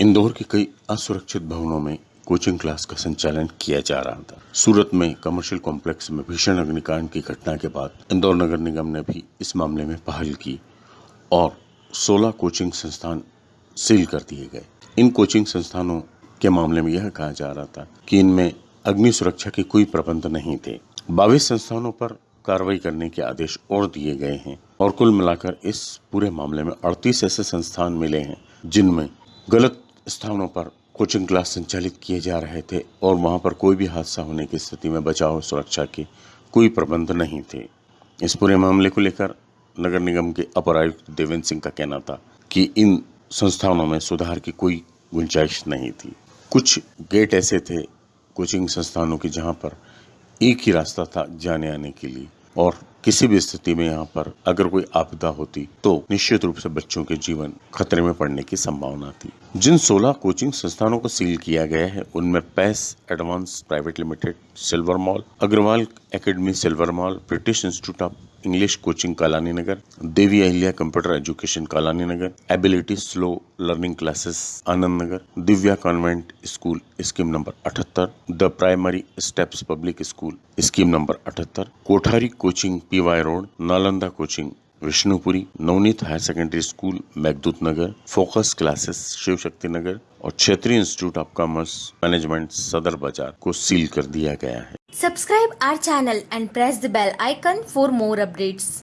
इंदौर के कई असुरक्षित भवनों में कोचिंग क्लास का संचालन किया जा रहा था। सूरत में कमर्शियल कॉम्प्लेक्स में भीषण अग्निकांड की घटना के बाद इंदौर नगर निगम ने भी इस मामले में पहल की और 16 कोचिंग संस्थान सील कर दिए गए। इन कोचिंग संस्थानों के मामले में यह कहा जा रहा था कि इनमें अग्नि सुरक्षा के कोई प्रबंध नहीं थे। बाईस संस्थानों पर कार्रवाई करने के आदेश और दिए गए हैं और कुल मिलाकर इस पूरे मामले में 38 ऐसे संस्थान मिले हैं जिनमें गलत स्थानों पर कोचिंग क्लास संचालित किए जा रहे थे और वहाँ पर कोई भी हादसा होने की स्थिति में बचाव और सुरक्षा के कोई प्रबंध नहीं थे। इस पूरे मामले को लेकर नगर निगम के अपर आयुक्त देवेंद्र सिंह का कहना था कि इन संस्थानों में सुधार की कोई गुंजाइश नहीं थी। कुछ गेट ऐसे थे कोचिंग संस्थानों के जहाँ पर एक ही रास्ता था जाने आने के लिए और किसी भी स्थिति में यहाँ पर अगर कोई आपदा होती तो निश्चित रूप से बच्चों के जीवन खतरे में पड़ने की संभावना थी। जिन 16 कोचिंग संस्थानों को सील किया गया है, उनमें pace advance private limited silver mall, Agarwal academy silver mall, British institute of English coaching Kalani Nagar Devi Ahilya computer education Kalani Nagar ability slow learning classes Anand Nagar Divya convent school scheme number अठहत्तर, the primary steps public school scheme number अठहत्तर, Kothari coaching P Y road, Nalanda coaching, Vishnupuri, Navneet higher secondary school Meghdoot Nagar, focus classes Shiv Shakti Nagar और क्षेत्रीय institute of commerce management सदर बाज़ार को seal कर दिया गया है subscribe our channel and press the bell icon for more updates.